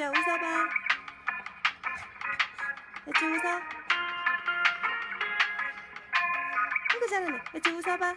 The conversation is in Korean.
애초야 웃어봐. 애초 웃어. 아이고 잘하네 애초 웃어봐.